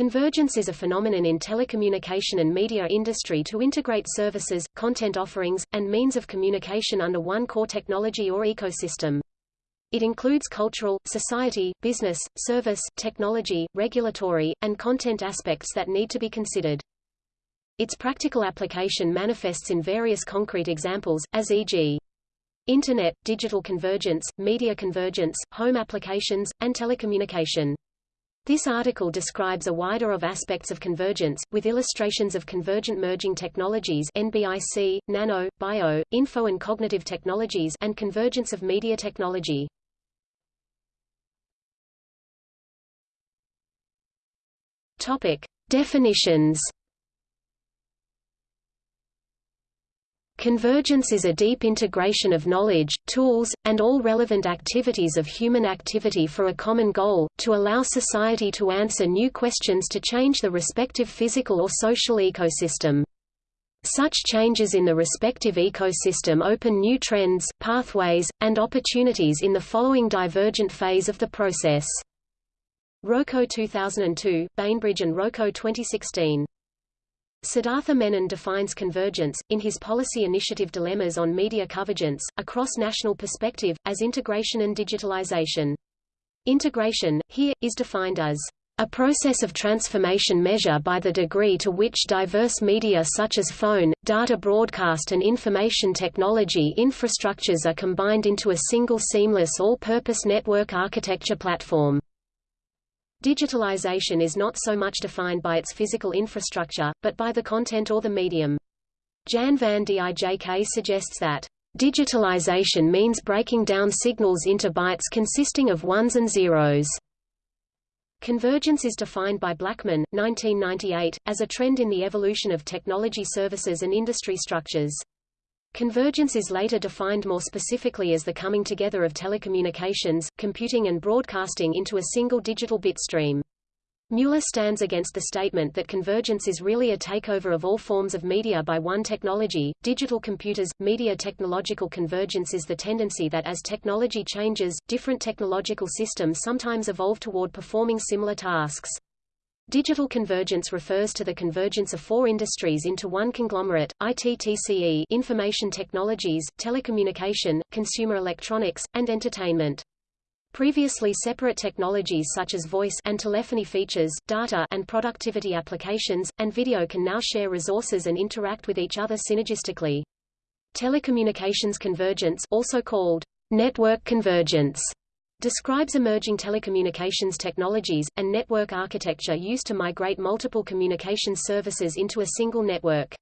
Convergence is a phenomenon in telecommunication and media industry to integrate services, content offerings, and means of communication under one core technology or ecosystem. It includes cultural, society, business, service, technology, regulatory, and content aspects that need to be considered. Its practical application manifests in various concrete examples, as e.g. Internet, digital convergence, media convergence, home applications, and telecommunication. This article describes a wider of aspects of convergence, with illustrations of convergent merging technologies NBIC, nano, bio, info and cognitive technologies and convergence of media technology. Topic. Definitions Convergence is a deep integration of knowledge, tools, and all relevant activities of human activity for a common goal, to allow society to answer new questions to change the respective physical or social ecosystem. Such changes in the respective ecosystem open new trends, pathways, and opportunities in the following divergent phase of the process. Roco 2002, Bainbridge and Roco 2016 Siddhartha Menon defines convergence, in his policy initiative Dilemmas on Media Convergence, a cross-national perspective, as integration and digitalization. Integration, here, is defined as a process of transformation measure by the degree to which diverse media such as phone, data broadcast and information technology infrastructures are combined into a single seamless all-purpose network architecture platform. Digitalization is not so much defined by its physical infrastructure, but by the content or the medium. Jan van Dijk suggests that Digitalization means breaking down signals into bytes consisting of ones and zeros. Convergence is defined by Blackman, 1998, as a trend in the evolution of technology services and industry structures. Convergence is later defined more specifically as the coming together of telecommunications, computing and broadcasting into a single digital bit stream. Mueller stands against the statement that convergence is really a takeover of all forms of media by one technology, digital computers. Media technological convergence is the tendency that as technology changes, different technological systems sometimes evolve toward performing similar tasks. Digital convergence refers to the convergence of four industries into one conglomerate, ITTCE information technologies, telecommunication, consumer electronics, and entertainment. Previously separate technologies such as voice and telephony features, data and productivity applications, and video can now share resources and interact with each other synergistically. Telecommunications convergence also called network convergence describes emerging telecommunications technologies, and network architecture used to migrate multiple communications services into a single network.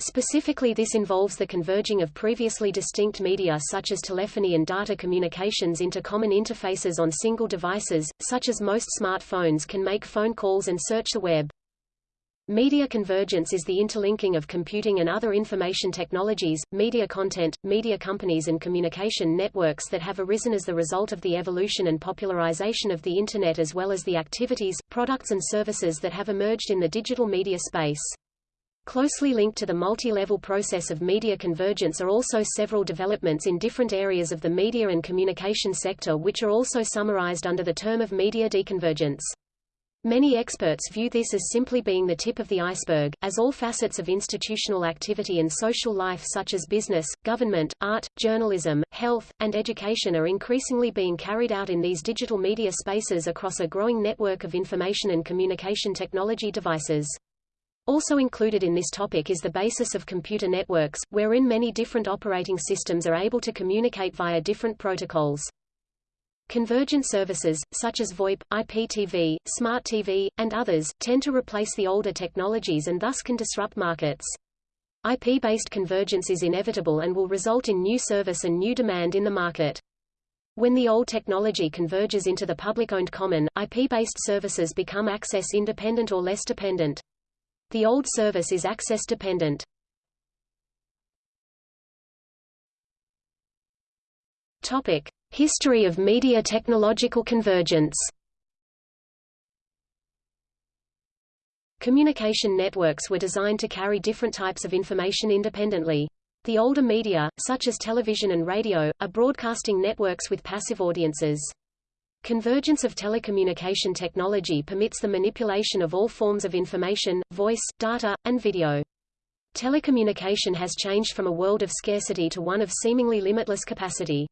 Specifically this involves the converging of previously distinct media such as telephony and data communications into common interfaces on single devices, such as most smartphones can make phone calls and search the web. Media convergence is the interlinking of computing and other information technologies, media content, media companies and communication networks that have arisen as the result of the evolution and popularization of the Internet as well as the activities, products and services that have emerged in the digital media space. Closely linked to the multi-level process of media convergence are also several developments in different areas of the media and communication sector which are also summarized under the term of media deconvergence. Many experts view this as simply being the tip of the iceberg, as all facets of institutional activity and social life such as business, government, art, journalism, health, and education are increasingly being carried out in these digital media spaces across a growing network of information and communication technology devices. Also included in this topic is the basis of computer networks, wherein many different operating systems are able to communicate via different protocols. Convergent services, such as VoIP, IPTV, Smart TV, and others, tend to replace the older technologies and thus can disrupt markets. IP-based convergence is inevitable and will result in new service and new demand in the market. When the old technology converges into the public-owned common, IP-based services become access-independent or less dependent. The old service is access-dependent. Topic: History of media technological convergence Communication networks were designed to carry different types of information independently. The older media, such as television and radio, are broadcasting networks with passive audiences. Convergence of telecommunication technology permits the manipulation of all forms of information, voice, data, and video. Telecommunication has changed from a world of scarcity to one of seemingly limitless capacity.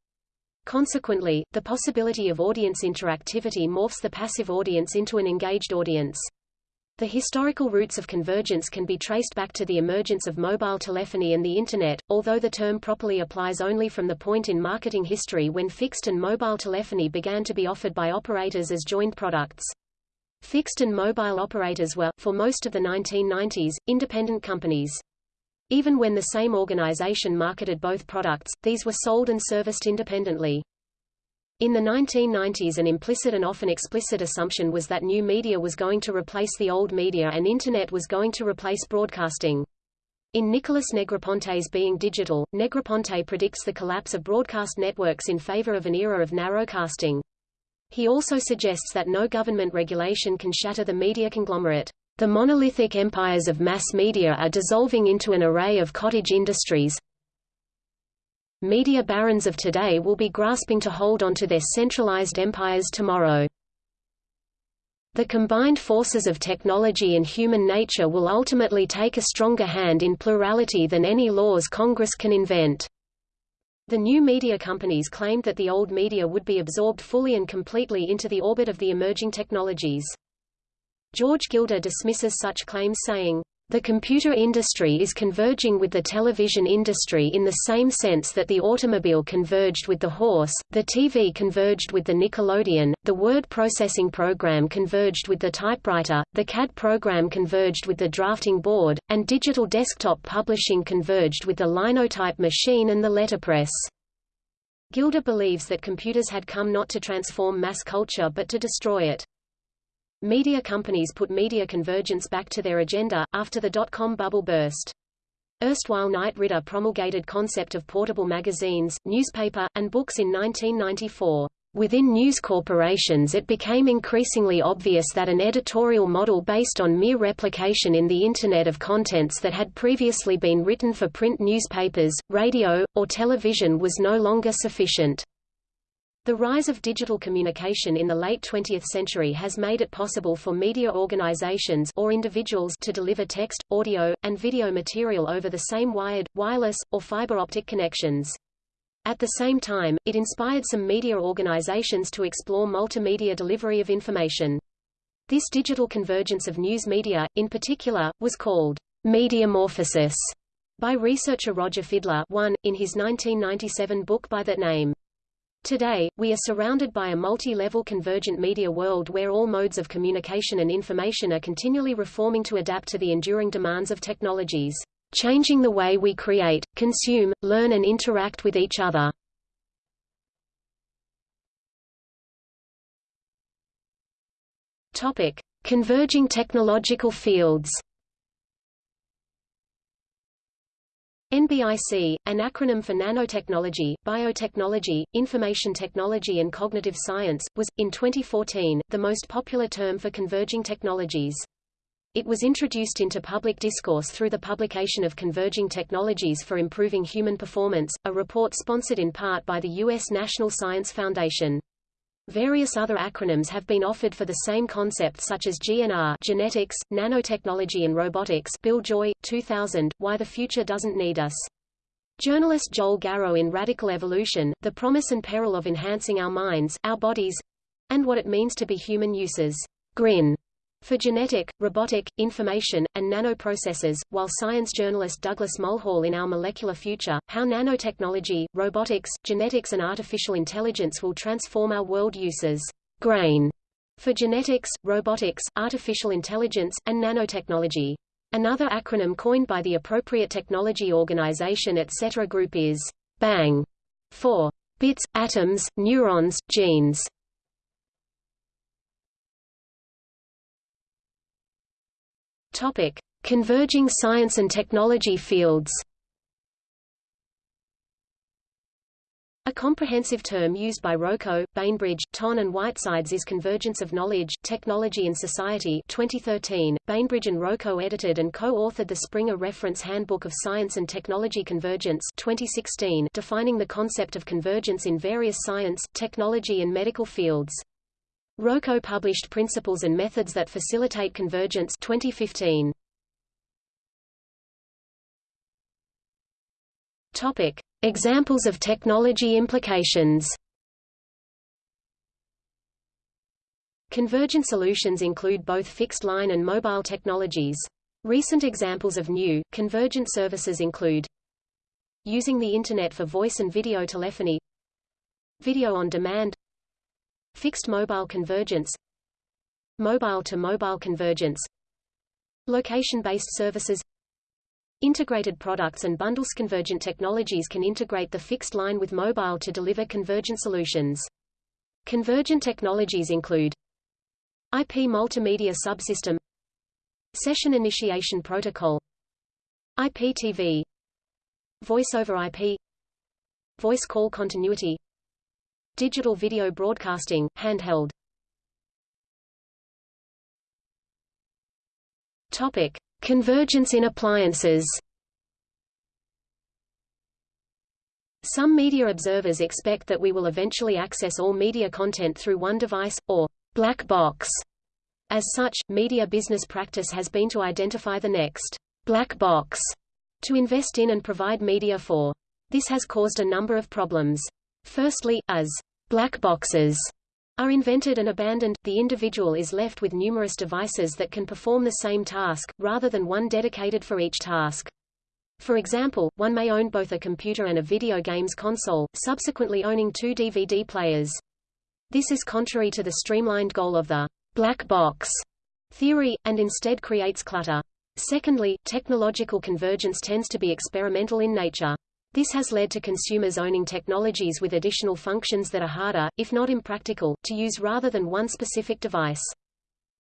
Consequently, the possibility of audience interactivity morphs the passive audience into an engaged audience. The historical roots of convergence can be traced back to the emergence of mobile telephony and the Internet, although the term properly applies only from the point in marketing history when fixed and mobile telephony began to be offered by operators as joined products. Fixed and mobile operators were, for most of the 1990s, independent companies. Even when the same organization marketed both products, these were sold and serviced independently. In the 1990s an implicit and often explicit assumption was that new media was going to replace the old media and Internet was going to replace broadcasting. In Nicholas Negroponte's Being Digital, Negroponte predicts the collapse of broadcast networks in favor of an era of narrowcasting. He also suggests that no government regulation can shatter the media conglomerate. The monolithic empires of mass media are dissolving into an array of cottage industries. Media barons of today will be grasping to hold onto their centralized empires tomorrow. The combined forces of technology and human nature will ultimately take a stronger hand in plurality than any laws Congress can invent. The new media companies claimed that the old media would be absorbed fully and completely into the orbit of the emerging technologies. George Gilder dismisses such claims saying, the computer industry is converging with the television industry in the same sense that the automobile converged with the horse, the TV converged with the Nickelodeon, the word processing program converged with the typewriter, the CAD program converged with the drafting board, and digital desktop publishing converged with the linotype machine and the letterpress. Gilder believes that computers had come not to transform mass culture but to destroy it. Media companies put media convergence back to their agenda, after the dot-com bubble burst. Erstwhile Knight Ridder promulgated concept of portable magazines, newspaper, and books in 1994. Within news corporations it became increasingly obvious that an editorial model based on mere replication in the Internet of contents that had previously been written for print newspapers, radio, or television was no longer sufficient. The rise of digital communication in the late 20th century has made it possible for media organizations or individuals to deliver text, audio, and video material over the same wired, wireless, or fiber optic connections. At the same time, it inspired some media organizations to explore multimedia delivery of information. This digital convergence of news media, in particular, was called mediamorphosis by researcher Roger Fidler one, in his 1997 book by that name. Today, we are surrounded by a multi-level convergent media world where all modes of communication and information are continually reforming to adapt to the enduring demands of technologies, changing the way we create, consume, learn and interact with each other. Topic: Converging technological fields. NBIC, an acronym for Nanotechnology, Biotechnology, Information Technology and Cognitive Science, was, in 2014, the most popular term for converging technologies. It was introduced into public discourse through the publication of Converging Technologies for Improving Human Performance, a report sponsored in part by the U.S. National Science Foundation. Various other acronyms have been offered for the same concept such as GNR genetics, nanotechnology and robotics Bill Joy, 2000, Why the Future Doesn't Need Us. Journalist Joel Garreau in Radical Evolution, The Promise and Peril of Enhancing Our Minds, Our Bodies, and What It Means to Be Human uses GRIN for genetic, robotic, information, and nanoprocessors, while science journalist Douglas Mulhall in Our Molecular Future, How Nanotechnology, Robotics, Genetics and Artificial Intelligence Will Transform Our World uses GRAIN for genetics, robotics, artificial intelligence, and nanotechnology. Another acronym coined by the appropriate technology organization etc. group is BANG for bits, atoms, neurons, genes. Topic: Converging science and technology fields. A comprehensive term used by Roco, Bainbridge, Tonn and Whitesides is Convergence of Knowledge, Technology and Society 2013. Bainbridge and Roco edited and co-authored the Springer Reference Handbook of Science and Technology Convergence 2016, defining the concept of convergence in various science, technology and medical fields. Roco published Principles and Methods that Facilitate Convergence 2015. Topic: Examples of technology implications. Convergent solutions include both fixed-line and mobile technologies. Recent examples of new, convergent services include using the Internet for voice and video telephony video on demand fixed mobile convergence mobile-to-mobile -mobile convergence location-based services Integrated products and bundles convergent technologies can integrate the fixed line with mobile to deliver convergent solutions. Convergent technologies include IP multimedia subsystem Session initiation protocol IPTV Voice over IP Voice call continuity Digital video broadcasting, handheld Topic. Convergence in appliances Some media observers expect that we will eventually access all media content through one device, or black box. As such, media business practice has been to identify the next black box to invest in and provide media for. This has caused a number of problems. Firstly, as black boxes are invented and abandoned, the individual is left with numerous devices that can perform the same task, rather than one dedicated for each task. For example, one may own both a computer and a video games console, subsequently owning two DVD players. This is contrary to the streamlined goal of the black box theory, and instead creates clutter. Secondly, technological convergence tends to be experimental in nature. This has led to consumers owning technologies with additional functions that are harder, if not impractical, to use rather than one specific device.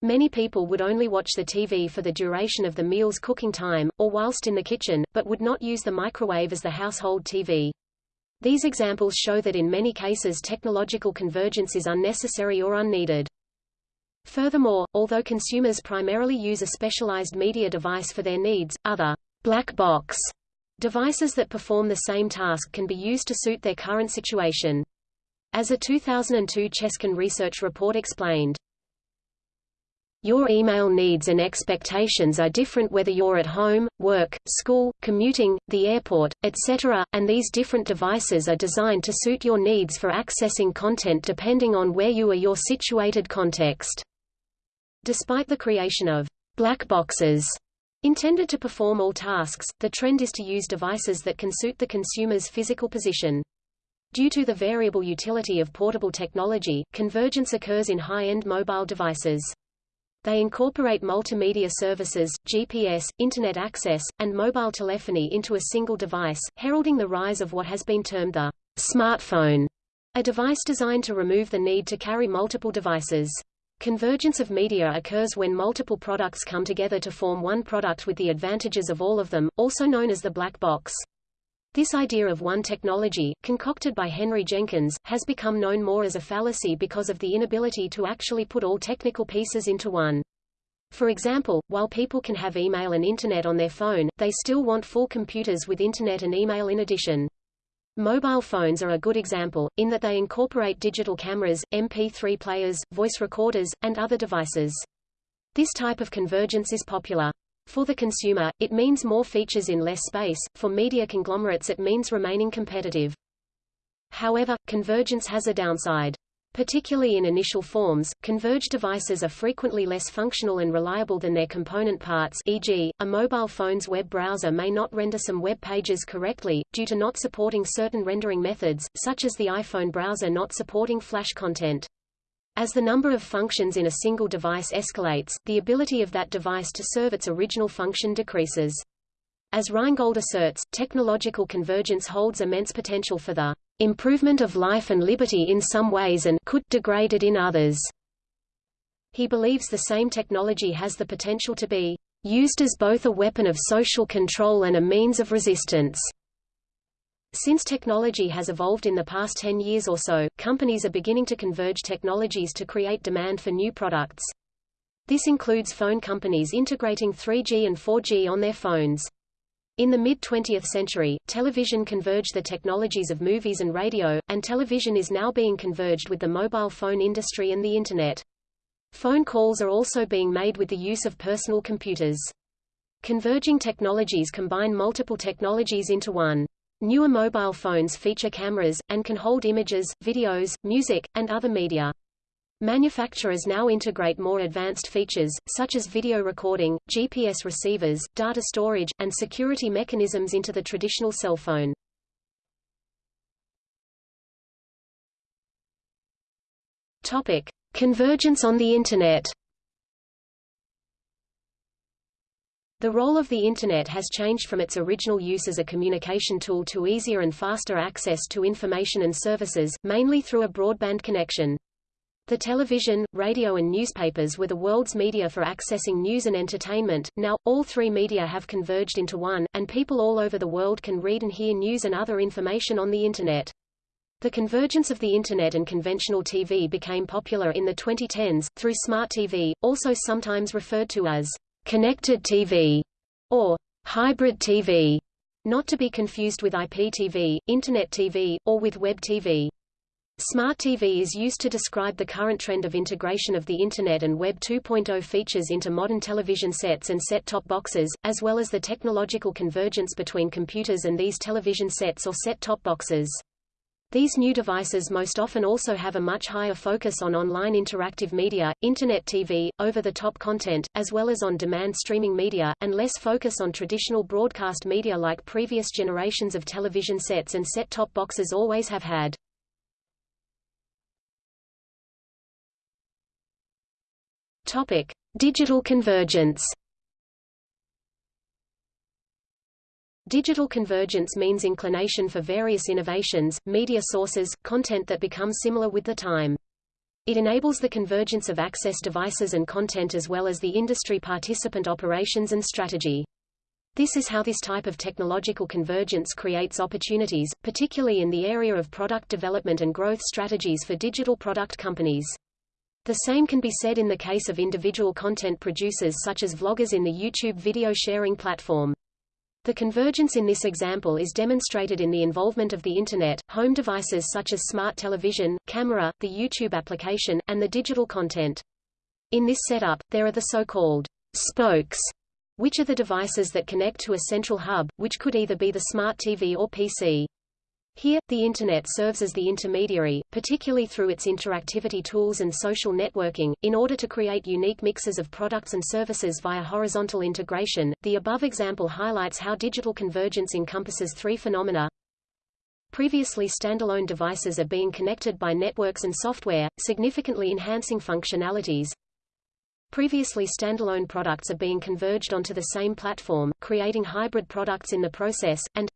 Many people would only watch the TV for the duration of the meal's cooking time, or whilst in the kitchen, but would not use the microwave as the household TV. These examples show that in many cases technological convergence is unnecessary or unneeded. Furthermore, although consumers primarily use a specialized media device for their needs, other black box devices that perform the same task can be used to suit their current situation. As a 2002 Cheskin research report explained, your email needs and expectations are different whether you're at home, work, school, commuting, the airport, etc., and these different devices are designed to suit your needs for accessing content depending on where you are your situated context. Despite the creation of black boxes intended to perform all tasks, the trend is to use devices that can suit the consumer's physical position. Due to the variable utility of portable technology, convergence occurs in high-end mobile devices. They incorporate multimedia services, GPS, Internet access, and mobile telephony into a single device, heralding the rise of what has been termed the smartphone, a device designed to remove the need to carry multiple devices. Convergence of media occurs when multiple products come together to form one product with the advantages of all of them, also known as the black box. This idea of one technology, concocted by Henry Jenkins, has become known more as a fallacy because of the inability to actually put all technical pieces into one. For example, while people can have email and Internet on their phone, they still want full computers with Internet and email in addition. Mobile phones are a good example, in that they incorporate digital cameras, MP3 players, voice recorders, and other devices. This type of convergence is popular. For the consumer, it means more features in less space, for media conglomerates it means remaining competitive. However, convergence has a downside. Particularly in initial forms, converged devices are frequently less functional and reliable than their component parts e.g., a mobile phone's web browser may not render some web pages correctly, due to not supporting certain rendering methods, such as the iPhone browser not supporting Flash content. As the number of functions in a single device escalates, the ability of that device to serve its original function decreases. As Rheingold asserts, technological convergence holds immense potential for the improvement of life and liberty in some ways and could degrade it in others. He believes the same technology has the potential to be used as both a weapon of social control and a means of resistance. Since technology has evolved in the past 10 years or so, companies are beginning to converge technologies to create demand for new products. This includes phone companies integrating 3G and 4G on their phones. In the mid-20th century, television converged the technologies of movies and radio, and television is now being converged with the mobile phone industry and the Internet. Phone calls are also being made with the use of personal computers. Converging technologies combine multiple technologies into one. Newer mobile phones feature cameras, and can hold images, videos, music, and other media. Manufacturers now integrate more advanced features, such as video recording, GPS receivers, data storage, and security mechanisms into the traditional cell phone. Topic. Convergence on the Internet The role of the Internet has changed from its original use as a communication tool to easier and faster access to information and services, mainly through a broadband connection. The television, radio and newspapers were the world's media for accessing news and entertainment. Now, all three media have converged into one, and people all over the world can read and hear news and other information on the Internet. The convergence of the Internet and conventional TV became popular in the 2010s, through smart TV, also sometimes referred to as connected TV or hybrid TV, not to be confused with IPTV, Internet TV, or with Web TV. Smart TV is used to describe the current trend of integration of the Internet and Web 2.0 features into modern television sets and set-top boxes, as well as the technological convergence between computers and these television sets or set-top boxes. These new devices most often also have a much higher focus on online interactive media, Internet TV, over-the-top content, as well as on-demand streaming media, and less focus on traditional broadcast media like previous generations of television sets and set-top boxes always have had. Topic: Digital convergence. Digital convergence means inclination for various innovations, media sources, content that become similar with the time. It enables the convergence of access devices and content as well as the industry participant operations and strategy. This is how this type of technological convergence creates opportunities, particularly in the area of product development and growth strategies for digital product companies. The same can be said in the case of individual content producers such as vloggers in the YouTube video sharing platform. The convergence in this example is demonstrated in the involvement of the Internet, home devices such as smart television, camera, the YouTube application, and the digital content. In this setup, there are the so-called spokes, which are the devices that connect to a central hub, which could either be the smart TV or PC. Here, the Internet serves as the intermediary, particularly through its interactivity tools and social networking, in order to create unique mixes of products and services via horizontal integration. The above example highlights how digital convergence encompasses three phenomena. Previously standalone devices are being connected by networks and software, significantly enhancing functionalities. Previously standalone products are being converged onto the same platform, creating hybrid products in the process, and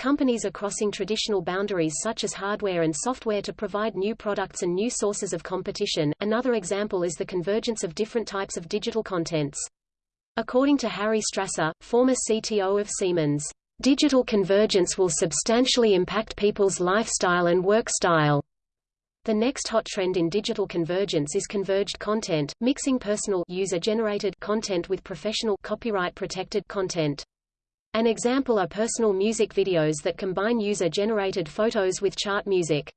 Companies are crossing traditional boundaries such as hardware and software to provide new products and new sources of competition. Another example is the convergence of different types of digital contents. According to Harry Strasser, former CTO of Siemens, digital convergence will substantially impact people's lifestyle and work style. The next hot trend in digital convergence is converged content, mixing personal user-generated content with professional copyright-protected content. An example are personal music videos that combine user-generated photos with chart music.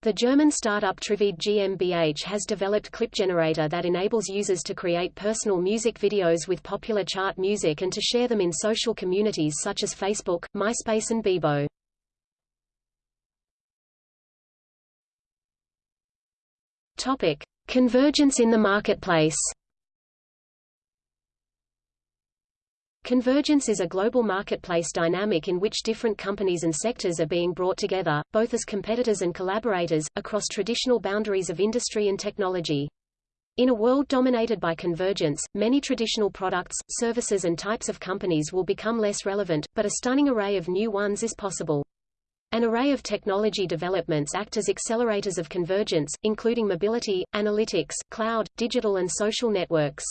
The German startup Trivide GmbH has developed clip generator that enables users to create personal music videos with popular chart music and to share them in social communities such as Facebook, MySpace and Bebo. Topic: Convergence in the marketplace. Convergence is a global marketplace dynamic in which different companies and sectors are being brought together, both as competitors and collaborators, across traditional boundaries of industry and technology. In a world dominated by convergence, many traditional products, services and types of companies will become less relevant, but a stunning array of new ones is possible. An array of technology developments act as accelerators of convergence, including mobility, analytics, cloud, digital and social networks.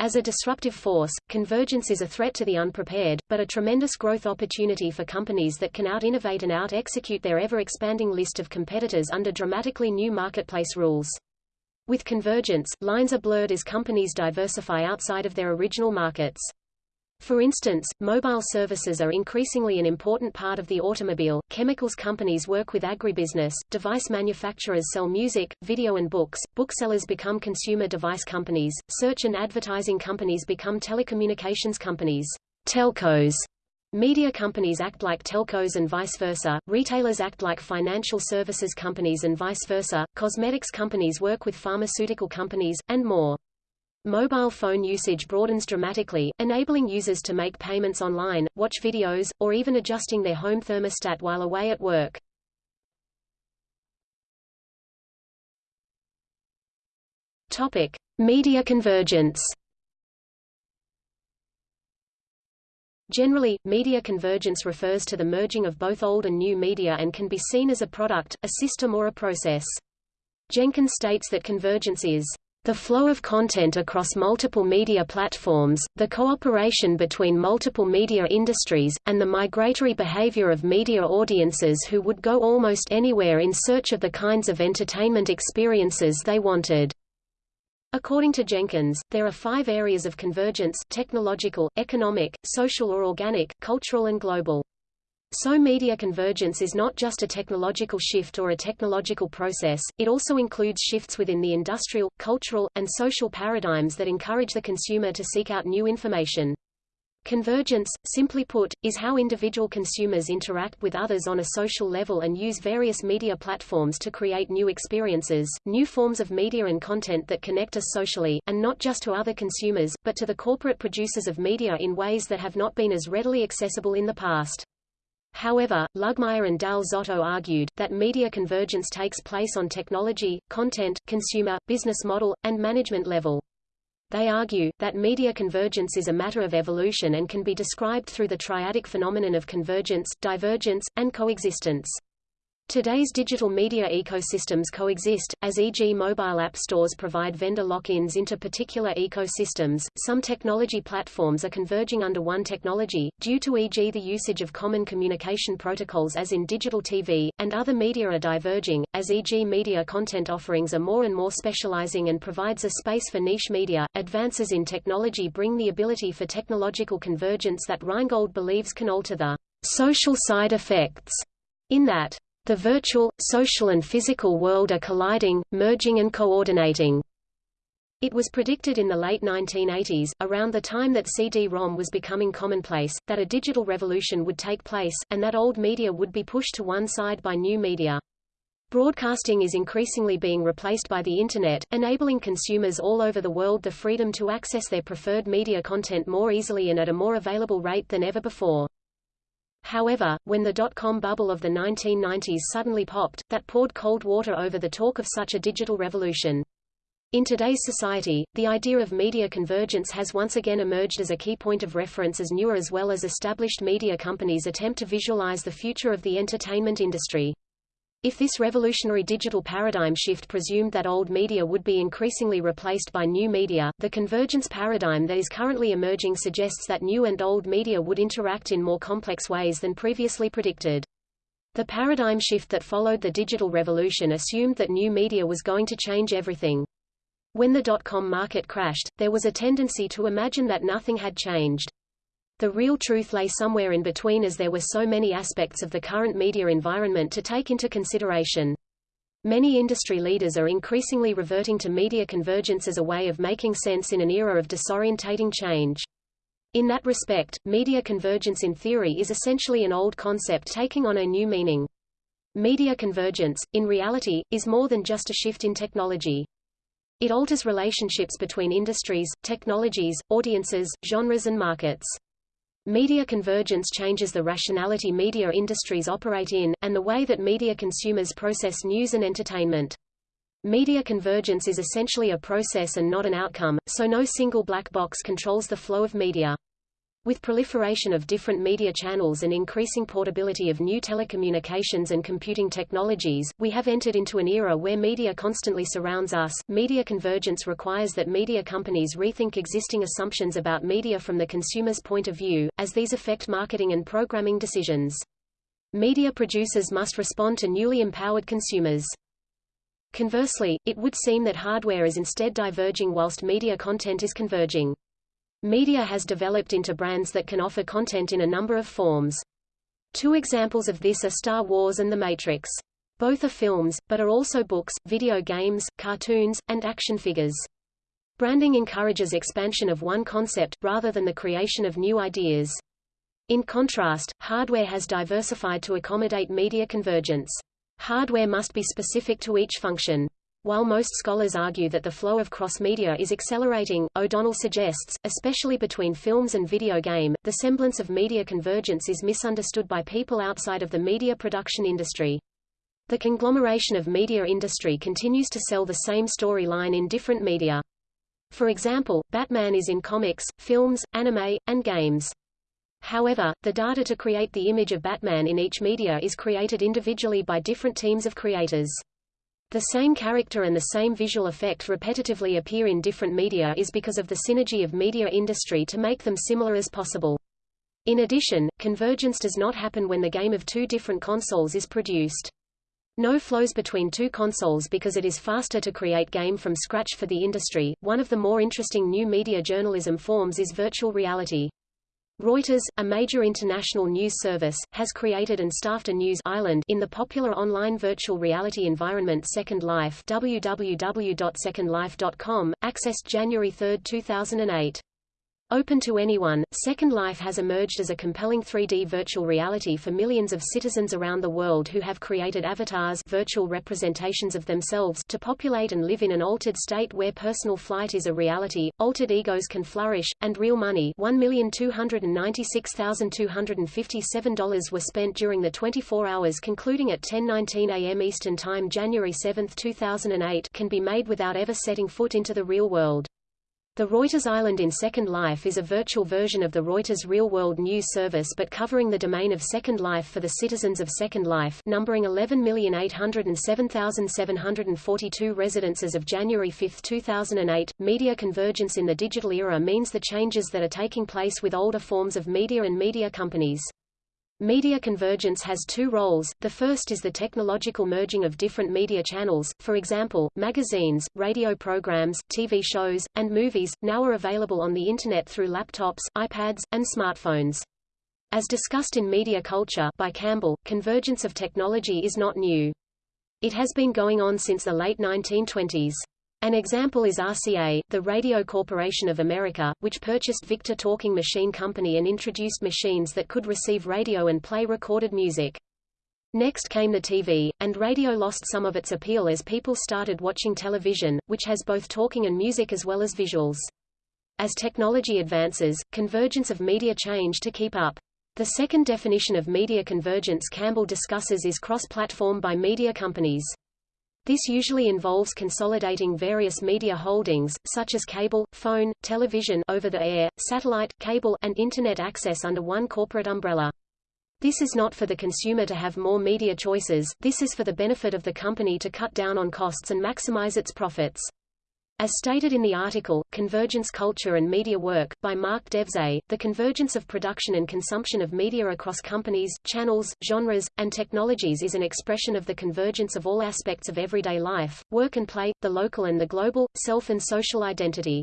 As a disruptive force, convergence is a threat to the unprepared, but a tremendous growth opportunity for companies that can out-innovate and out-execute their ever-expanding list of competitors under dramatically new marketplace rules. With convergence, lines are blurred as companies diversify outside of their original markets. For instance, mobile services are increasingly an important part of the automobile, chemicals companies work with agribusiness, device manufacturers sell music, video and books, booksellers become consumer device companies, search and advertising companies become telecommunications companies. Telcos Media companies act like telcos and vice versa, retailers act like financial services companies and vice versa, cosmetics companies work with pharmaceutical companies, and more. Mobile phone usage broadens dramatically, enabling users to make payments online, watch videos, or even adjusting their home thermostat while away at work. Topic: Media convergence. Generally, media convergence refers to the merging of both old and new media and can be seen as a product, a system or a process. Jenkins states that convergence is the flow of content across multiple media platforms, the cooperation between multiple media industries, and the migratory behavior of media audiences who would go almost anywhere in search of the kinds of entertainment experiences they wanted. According to Jenkins, there are five areas of convergence technological, economic, social or organic, cultural and global. So media convergence is not just a technological shift or a technological process, it also includes shifts within the industrial, cultural, and social paradigms that encourage the consumer to seek out new information. Convergence, simply put, is how individual consumers interact with others on a social level and use various media platforms to create new experiences, new forms of media and content that connect us socially, and not just to other consumers, but to the corporate producers of media in ways that have not been as readily accessible in the past. However, Lugmayr and Dal Zotto argued, that media convergence takes place on technology, content, consumer, business model, and management level. They argue, that media convergence is a matter of evolution and can be described through the triadic phenomenon of convergence, divergence, and coexistence. Today's digital media ecosystems coexist, as e.g. mobile app stores provide vendor lock-ins into particular ecosystems. Some technology platforms are converging under one technology, due to e.g. the usage of common communication protocols as in digital TV, and other media are diverging, as e.g. media content offerings are more and more specializing and provides a space for niche media. Advances in technology bring the ability for technological convergence that Rheingold believes can alter the social side effects, in that the virtual, social and physical world are colliding, merging and coordinating. It was predicted in the late 1980s, around the time that CD-ROM was becoming commonplace, that a digital revolution would take place, and that old media would be pushed to one side by new media. Broadcasting is increasingly being replaced by the Internet, enabling consumers all over the world the freedom to access their preferred media content more easily and at a more available rate than ever before. However, when the dot-com bubble of the 1990s suddenly popped, that poured cold water over the talk of such a digital revolution. In today's society, the idea of media convergence has once again emerged as a key point of reference as newer as well as established media companies attempt to visualize the future of the entertainment industry. If this revolutionary digital paradigm shift presumed that old media would be increasingly replaced by new media, the convergence paradigm that is currently emerging suggests that new and old media would interact in more complex ways than previously predicted. The paradigm shift that followed the digital revolution assumed that new media was going to change everything. When the dot-com market crashed, there was a tendency to imagine that nothing had changed. The real truth lay somewhere in between as there were so many aspects of the current media environment to take into consideration. Many industry leaders are increasingly reverting to media convergence as a way of making sense in an era of disorientating change. In that respect, media convergence in theory is essentially an old concept taking on a new meaning. Media convergence, in reality, is more than just a shift in technology. It alters relationships between industries, technologies, audiences, genres and markets. Media convergence changes the rationality media industries operate in, and the way that media consumers process news and entertainment. Media convergence is essentially a process and not an outcome, so no single black box controls the flow of media. With proliferation of different media channels and increasing portability of new telecommunications and computing technologies, we have entered into an era where media constantly surrounds us. Media convergence requires that media companies rethink existing assumptions about media from the consumer's point of view, as these affect marketing and programming decisions. Media producers must respond to newly empowered consumers. Conversely, it would seem that hardware is instead diverging whilst media content is converging. Media has developed into brands that can offer content in a number of forms. Two examples of this are Star Wars and The Matrix. Both are films, but are also books, video games, cartoons, and action figures. Branding encourages expansion of one concept, rather than the creation of new ideas. In contrast, hardware has diversified to accommodate media convergence. Hardware must be specific to each function. While most scholars argue that the flow of cross-media is accelerating, O'Donnell suggests, especially between films and video game, the semblance of media convergence is misunderstood by people outside of the media production industry. The conglomeration of media industry continues to sell the same storyline in different media. For example, Batman is in comics, films, anime, and games. However, the data to create the image of Batman in each media is created individually by different teams of creators. The same character and the same visual effect repetitively appear in different media is because of the synergy of media industry to make them similar as possible. In addition, convergence does not happen when the game of two different consoles is produced. No flows between two consoles because it is faster to create game from scratch for the industry. One of the more interesting new media journalism forms is virtual reality. Reuters, a major international news service, has created and staffed a news island in the popular online virtual reality environment Second Life www.secondlife.com, accessed January 3, 2008. Open to anyone, Second Life has emerged as a compelling 3D virtual reality for millions of citizens around the world who have created avatars virtual representations of themselves to populate and live in an altered state where personal flight is a reality, altered egos can flourish, and real money $1,296,257 were spent during the 24 hours concluding at 10.19 a.m. Eastern Time January 7, 2008 can be made without ever setting foot into the real world. The Reuters Island in Second Life is a virtual version of the Reuters real-world news service but covering the domain of Second Life for the citizens of Second Life numbering 11,807,742 residents as of January 5, 2008. Media convergence in the digital era means the changes that are taking place with older forms of media and media companies. Media convergence has two roles, the first is the technological merging of different media channels, for example, magazines, radio programs, TV shows, and movies, now are available on the Internet through laptops, iPads, and smartphones. As discussed in Media Culture by Campbell, convergence of technology is not new. It has been going on since the late 1920s. An example is RCA, the Radio Corporation of America, which purchased Victor Talking Machine Company and introduced machines that could receive radio and play recorded music. Next came the TV, and radio lost some of its appeal as people started watching television, which has both talking and music as well as visuals. As technology advances, convergence of media change to keep up. The second definition of media convergence Campbell discusses is cross-platform by media companies. This usually involves consolidating various media holdings, such as cable, phone, television over-the-air, satellite, cable, and Internet access under one corporate umbrella. This is not for the consumer to have more media choices, this is for the benefit of the company to cut down on costs and maximize its profits. As stated in the article, Convergence Culture and Media Work, by Mark Deuze, the convergence of production and consumption of media across companies, channels, genres, and technologies is an expression of the convergence of all aspects of everyday life, work and play, the local and the global, self and social identity.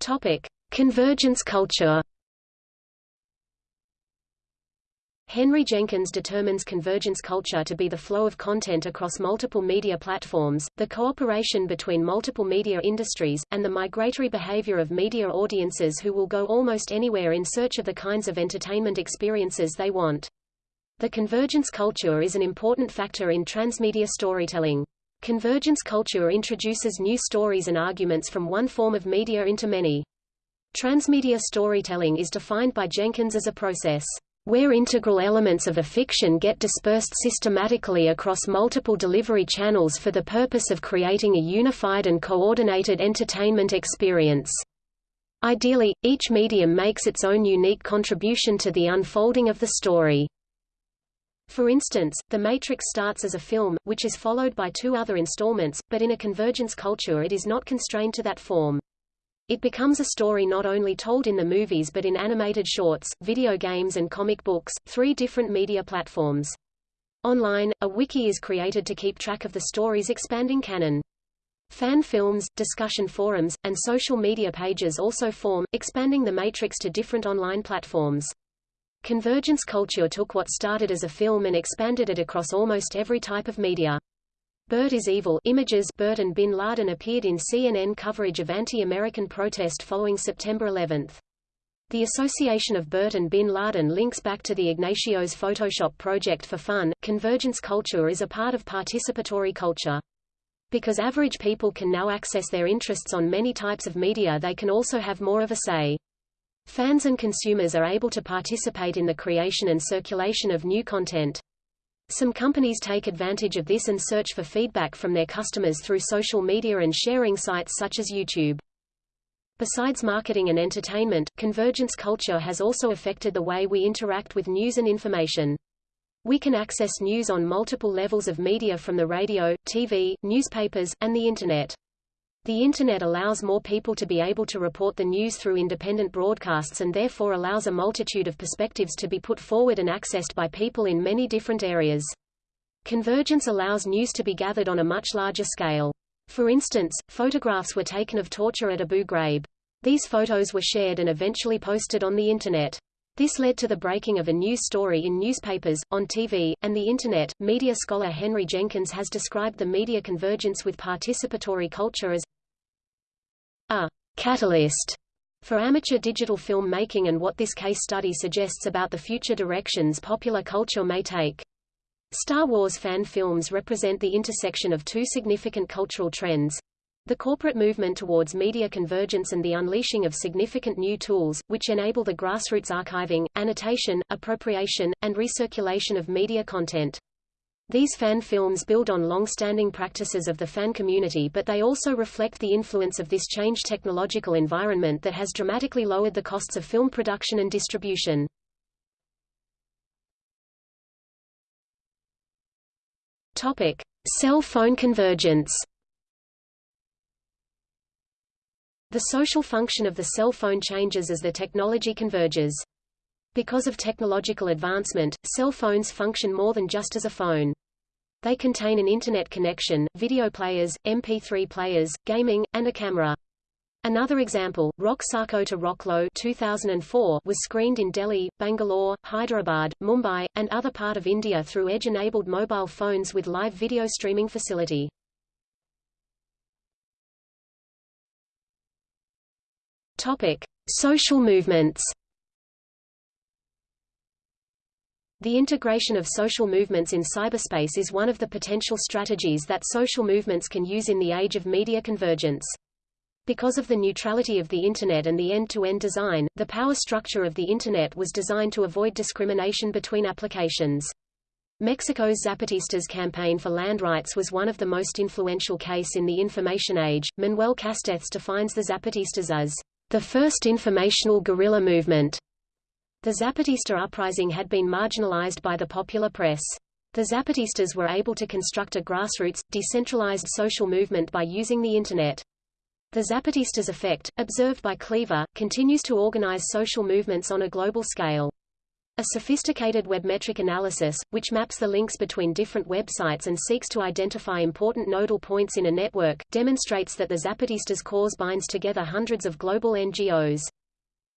Topic. Convergence culture Henry Jenkins determines convergence culture to be the flow of content across multiple media platforms, the cooperation between multiple media industries, and the migratory behavior of media audiences who will go almost anywhere in search of the kinds of entertainment experiences they want. The convergence culture is an important factor in transmedia storytelling. Convergence culture introduces new stories and arguments from one form of media into many. Transmedia storytelling is defined by Jenkins as a process where integral elements of a fiction get dispersed systematically across multiple delivery channels for the purpose of creating a unified and coordinated entertainment experience. Ideally, each medium makes its own unique contribution to the unfolding of the story. For instance, The Matrix starts as a film, which is followed by two other installments, but in a convergence culture it is not constrained to that form. It becomes a story not only told in the movies but in animated shorts, video games and comic books, three different media platforms. Online, a wiki is created to keep track of the story's expanding canon. Fan films, discussion forums, and social media pages also form, expanding the matrix to different online platforms. Convergence culture took what started as a film and expanded it across almost every type of media. Bert is Evil images Bert and bin Laden appeared in CNN coverage of anti-American protest following September 11. The association of Bert and bin Laden links back to the Ignacio's Photoshop project for fun. Convergence culture is a part of participatory culture. Because average people can now access their interests on many types of media they can also have more of a say. Fans and consumers are able to participate in the creation and circulation of new content. Some companies take advantage of this and search for feedback from their customers through social media and sharing sites such as YouTube. Besides marketing and entertainment, convergence culture has also affected the way we interact with news and information. We can access news on multiple levels of media from the radio, TV, newspapers, and the Internet. The Internet allows more people to be able to report the news through independent broadcasts and therefore allows a multitude of perspectives to be put forward and accessed by people in many different areas. Convergence allows news to be gathered on a much larger scale. For instance, photographs were taken of torture at Abu Ghraib. These photos were shared and eventually posted on the Internet. This led to the breaking of a news story in newspapers, on TV, and the Internet. Media scholar Henry Jenkins has described the media convergence with participatory culture as a catalyst for amateur digital film making and what this case study suggests about the future directions popular culture may take. Star Wars fan films represent the intersection of two significant cultural trends. The corporate movement towards media convergence and the unleashing of significant new tools, which enable the grassroots archiving, annotation, appropriation, and recirculation of media content. These fan films build on long-standing practices of the fan community but they also reflect the influence of this changed technological environment that has dramatically lowered the costs of film production and distribution. Topic: Cell phone convergence. The social function of the cell phone changes as the technology converges. Because of technological advancement, cell phones function more than just as a phone. They contain an internet connection, video players, MP3 players, gaming, and a camera. Another example, Rock Sarko to Rocklo 2004 was screened in Delhi, Bangalore, Hyderabad, Mumbai, and other part of India through edge-enabled mobile phones with live video streaming facility. Topic: Social movements. The integration of social movements in cyberspace is one of the potential strategies that social movements can use in the age of media convergence. Because of the neutrality of the Internet and the end-to-end -end design, the power structure of the Internet was designed to avoid discrimination between applications. Mexico's Zapatistas campaign for land rights was one of the most influential case in the information age. Manuel Castells defines the Zapatistas as the first informational guerrilla movement. The Zapatista uprising had been marginalized by the popular press. The Zapatistas were able to construct a grassroots, decentralized social movement by using the Internet. The Zapatistas effect, observed by Cleaver, continues to organize social movements on a global scale. A sophisticated webmetric analysis, which maps the links between different websites and seeks to identify important nodal points in a network, demonstrates that the Zapatistas cause binds together hundreds of global NGOs.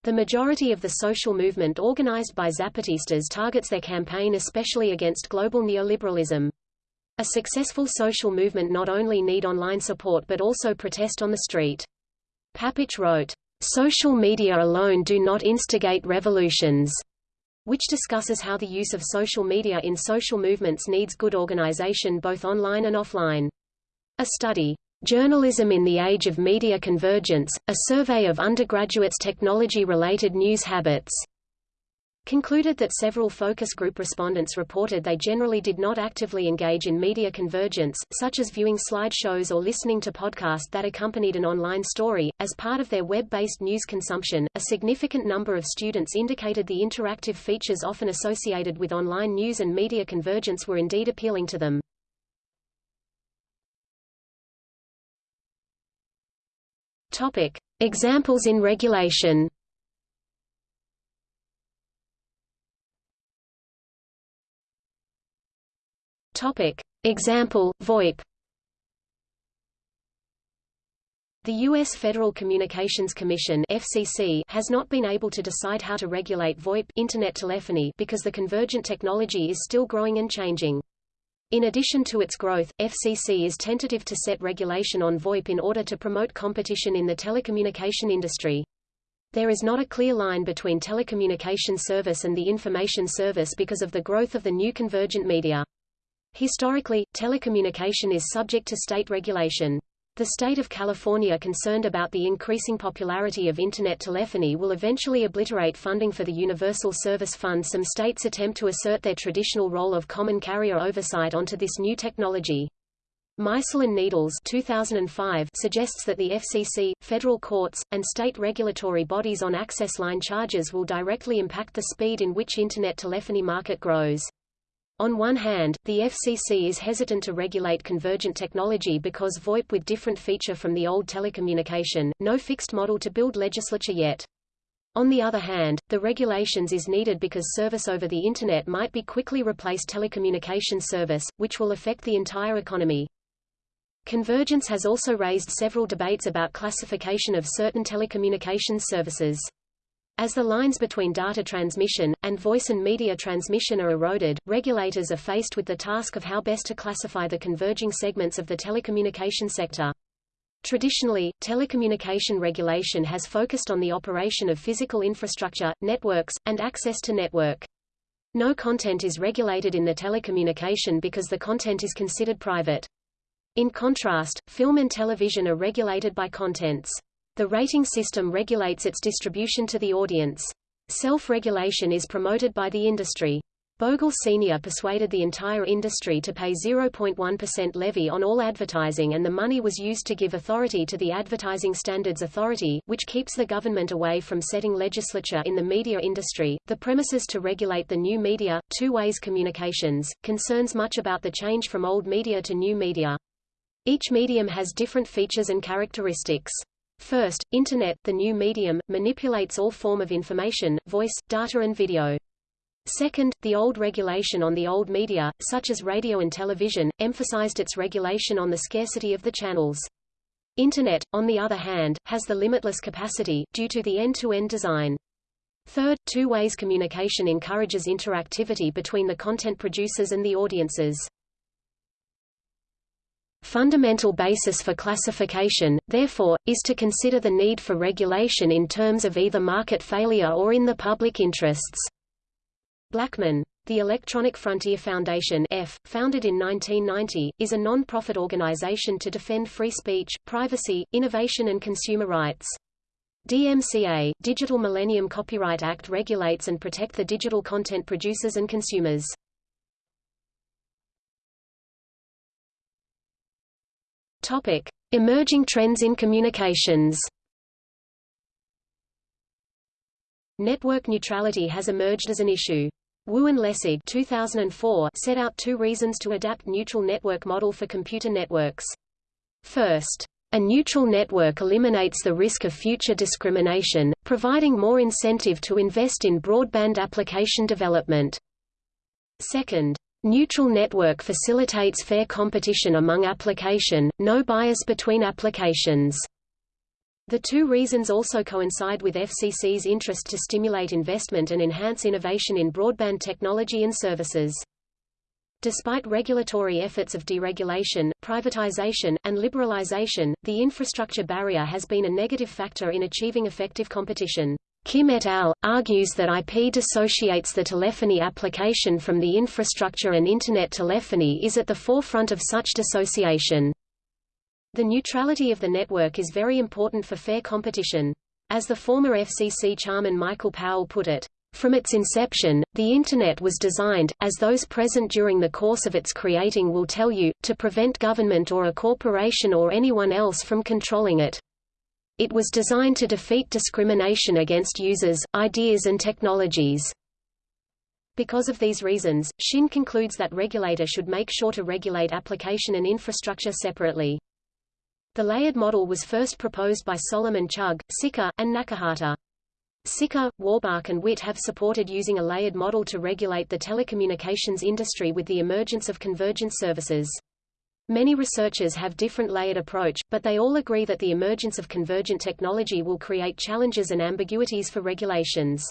The majority of the social movement organized by Zapatistas targets their campaign especially against global neoliberalism. A successful social movement not only need online support but also protest on the street. Papic wrote, "...social media alone do not instigate revolutions," which discusses how the use of social media in social movements needs good organization both online and offline. A study, Journalism in the Age of Media Convergence, a survey of undergraduates' technology-related news habits, concluded that several focus group respondents reported they generally did not actively engage in media convergence, such as viewing slideshows or listening to podcasts that accompanied an online story, as part of their web-based news consumption. A significant number of students indicated the interactive features often associated with online news and media convergence were indeed appealing to them. Topic: Examples in regulation. Topic. Example, VoIP The U.S. Federal Communications Commission FCC has not been able to decide how to regulate VoIP internet telephony because the convergent technology is still growing and changing. In addition to its growth, FCC is tentative to set regulation on VoIP in order to promote competition in the telecommunication industry. There is not a clear line between telecommunication service and the information service because of the growth of the new convergent media. Historically, telecommunication is subject to state regulation. The state of California concerned about the increasing popularity of Internet telephony will eventually obliterate funding for the Universal Service Fund Some states attempt to assert their traditional role of common carrier oversight onto this new technology. Meisel and Needles 2005 suggests that the FCC, federal courts, and state regulatory bodies on access line charges will directly impact the speed in which Internet telephony market grows. On one hand, the FCC is hesitant to regulate convergent technology because VoIP with different feature from the old telecommunication, no fixed model to build legislature yet. On the other hand, the regulations is needed because service over the Internet might be quickly replace telecommunication service, which will affect the entire economy. Convergence has also raised several debates about classification of certain telecommunications services. As the lines between data transmission, and voice and media transmission are eroded, regulators are faced with the task of how best to classify the converging segments of the telecommunication sector. Traditionally, telecommunication regulation has focused on the operation of physical infrastructure, networks, and access to network. No content is regulated in the telecommunication because the content is considered private. In contrast, film and television are regulated by contents. The rating system regulates its distribution to the audience. Self-regulation is promoted by the industry. Bogle Sr. persuaded the entire industry to pay 0.1% levy on all advertising and the money was used to give authority to the Advertising Standards Authority, which keeps the government away from setting legislature in the media industry. The premises to regulate the new media, two-ways communications, concerns much about the change from old media to new media. Each medium has different features and characteristics. First, Internet, the new medium, manipulates all form of information, voice, data and video. Second, the old regulation on the old media, such as radio and television, emphasized its regulation on the scarcity of the channels. Internet, on the other hand, has the limitless capacity, due to the end-to-end -end design. Third, two-ways communication encourages interactivity between the content producers and the audiences. Fundamental basis for classification, therefore, is to consider the need for regulation in terms of either market failure or in the public interests. Blackman. The Electronic Frontier Foundation F, founded in 1990, is a non-profit organization to defend free speech, privacy, innovation and consumer rights. DMCA, Digital Millennium Copyright Act regulates and protect the digital content producers and consumers. Topic: Emerging trends in communications. Network neutrality has emerged as an issue. Wu and Lessig 2004 set out two reasons to adapt neutral network model for computer networks. First, a neutral network eliminates the risk of future discrimination, providing more incentive to invest in broadband application development. Second, Neutral network facilitates fair competition among application, no bias between applications. The two reasons also coincide with FCC's interest to stimulate investment and enhance innovation in broadband technology and services. Despite regulatory efforts of deregulation, privatization, and liberalization, the infrastructure barrier has been a negative factor in achieving effective competition. Kim et al. argues that IP dissociates the telephony application from the infrastructure and Internet telephony is at the forefront of such dissociation. The neutrality of the network is very important for fair competition. As the former FCC chairman Michael Powell put it, from its inception, the Internet was designed, as those present during the course of its creating will tell you, to prevent government or a corporation or anyone else from controlling it. It was designed to defeat discrimination against users, ideas and technologies. Because of these reasons, Shin concludes that regulator should make sure to regulate application and infrastructure separately. The layered model was first proposed by Solomon Chug, Sicker, and Nakahata. Sicker, Werbach and Witt have supported using a layered model to regulate the telecommunications industry with the emergence of convergent services. Many researchers have different layered approach, but they all agree that the emergence of convergent technology will create challenges and ambiguities for regulations.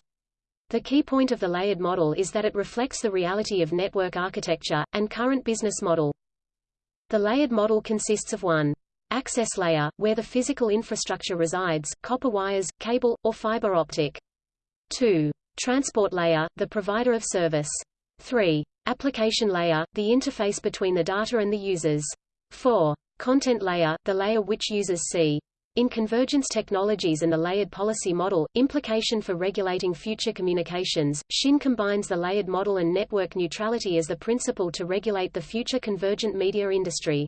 The key point of the layered model is that it reflects the reality of network architecture, and current business model. The layered model consists of one access layer, where the physical infrastructure resides, copper wires, cable, or fiber optic. 2. Transport layer, the provider of service. 3. Application layer, the interface between the data and the users. 4. Content layer, the layer which users see. In convergence technologies and the layered policy model, implication for regulating future communications, SHIN combines the layered model and network neutrality as the principle to regulate the future convergent media industry.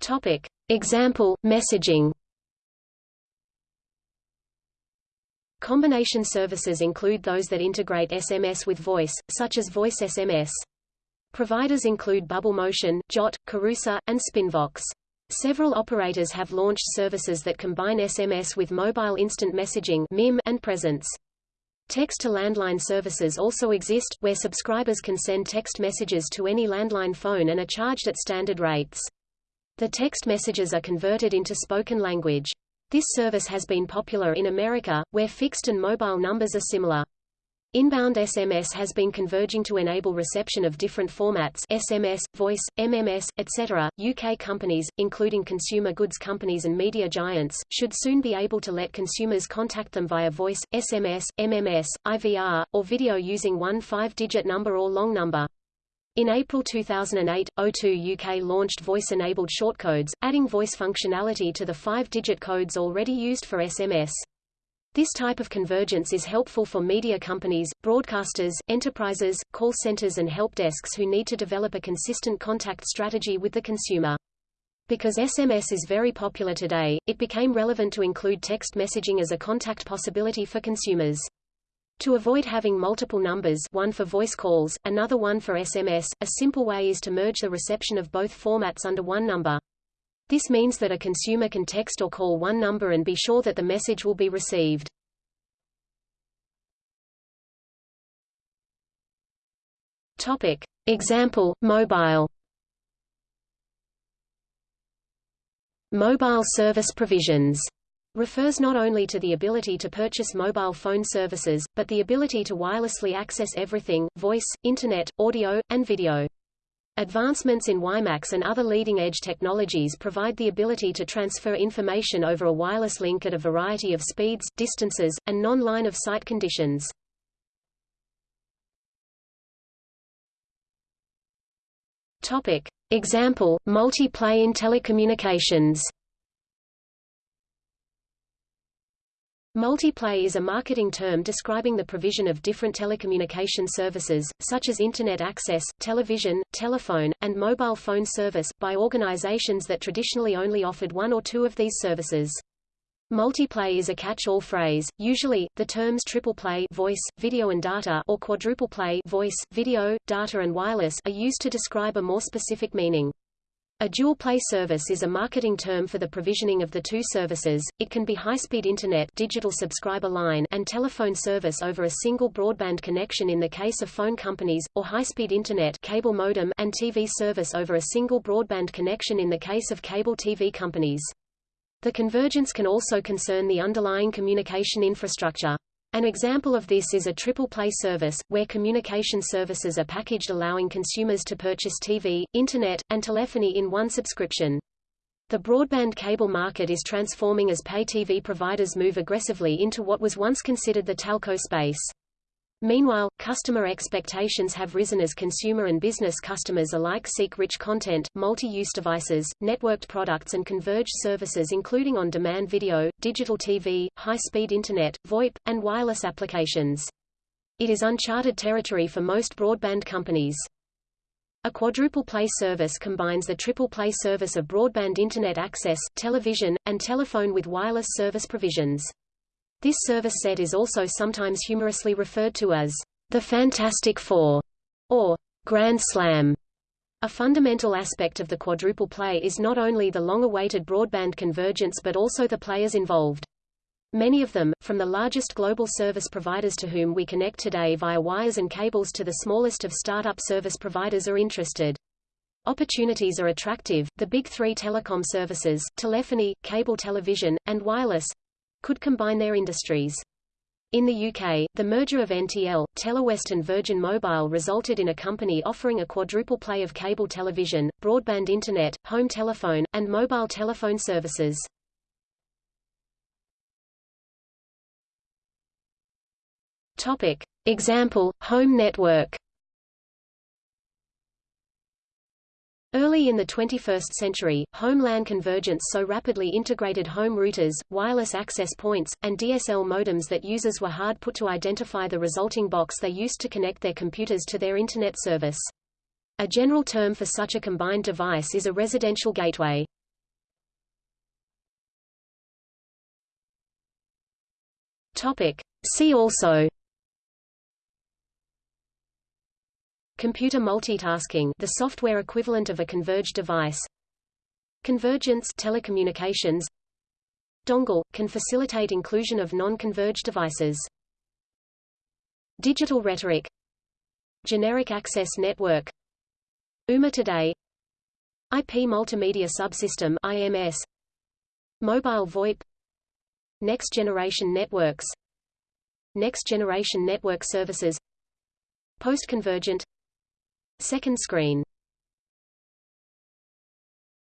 Topic. Example, messaging Combination services include those that integrate SMS with voice, such as voice SMS. Providers include Bubble Motion, Jott, Kirusa, and Spinvox. Several operators have launched services that combine SMS with mobile instant messaging MIM and presence. Text-to-landline services also exist, where subscribers can send text messages to any landline phone and are charged at standard rates. The text messages are converted into spoken language. This service has been popular in America, where fixed and mobile numbers are similar. Inbound SMS has been converging to enable reception of different formats SMS, voice, MMS, etc. UK companies, including consumer goods companies and media giants, should soon be able to let consumers contact them via voice, SMS, MMS, IVR, or video using one five-digit number or long number. In April 2008, O2 UK launched voice-enabled shortcodes, adding voice functionality to the five-digit codes already used for SMS. This type of convergence is helpful for media companies, broadcasters, enterprises, call centers and help desks who need to develop a consistent contact strategy with the consumer. Because SMS is very popular today, it became relevant to include text messaging as a contact possibility for consumers. To avoid having multiple numbers one for voice calls, another one for SMS, a simple way is to merge the reception of both formats under one number. This means that a consumer can text or call one number and be sure that the message will be received. Topic. Example, mobile Mobile service provisions refers not only to the ability to purchase mobile phone services, but the ability to wirelessly access everything, voice, internet, audio, and video. Advancements in WiMAX and other leading-edge technologies provide the ability to transfer information over a wireless link at a variety of speeds, distances, and non-line of sight conditions. Topic. Example, multi-play in telecommunications Multiplay is a marketing term describing the provision of different telecommunication services, such as Internet access, television, telephone, and mobile phone service, by organizations that traditionally only offered one or two of these services. Multiplay is a catch-all phrase. Usually, the terms triple play voice, video and data or quadruple play voice, video, data and wireless are used to describe a more specific meaning. A dual play service is a marketing term for the provisioning of the two services. It can be high-speed internet digital subscriber line and telephone service over a single broadband connection in the case of phone companies, or high-speed internet cable modem and TV service over a single broadband connection in the case of cable TV companies. The convergence can also concern the underlying communication infrastructure. An example of this is a triple play service, where communication services are packaged allowing consumers to purchase TV, Internet, and telephony in one subscription. The broadband cable market is transforming as pay TV providers move aggressively into what was once considered the telco space. Meanwhile, customer expectations have risen as consumer and business customers alike seek rich content, multi-use devices, networked products and converged services including on-demand video, digital TV, high-speed internet, VoIP, and wireless applications. It is uncharted territory for most broadband companies. A quadruple play service combines the triple play service of broadband internet access, television, and telephone with wireless service provisions. This service set is also sometimes humorously referred to as the Fantastic Four or Grand Slam. A fundamental aspect of the quadruple play is not only the long-awaited broadband convergence but also the players involved. Many of them, from the largest global service providers to whom we connect today via wires and cables to the smallest of startup service providers are interested. Opportunities are attractive. The big three telecom services, telephony, cable television, and wireless, could combine their industries. In the UK, the merger of NTL, Telewest and Virgin Mobile resulted in a company offering a quadruple play of cable television, broadband internet, home telephone, and mobile telephone services. Topic. Example, home network Early in the 21st century, home LAN convergence so rapidly integrated home routers, wireless access points, and DSL modems that users were hard put to identify the resulting box they used to connect their computers to their Internet service. A general term for such a combined device is a residential gateway. Topic. See also Computer multitasking the software equivalent of a converged device. Convergence telecommunications. Dongle – can facilitate inclusion of non-converged devices. Digital rhetoric. Generic Access Network. UMA Today. IP Multimedia Subsystem IMS Mobile VoIP. Next Generation Networks. Next Generation Network Services. Post-convergent Second screen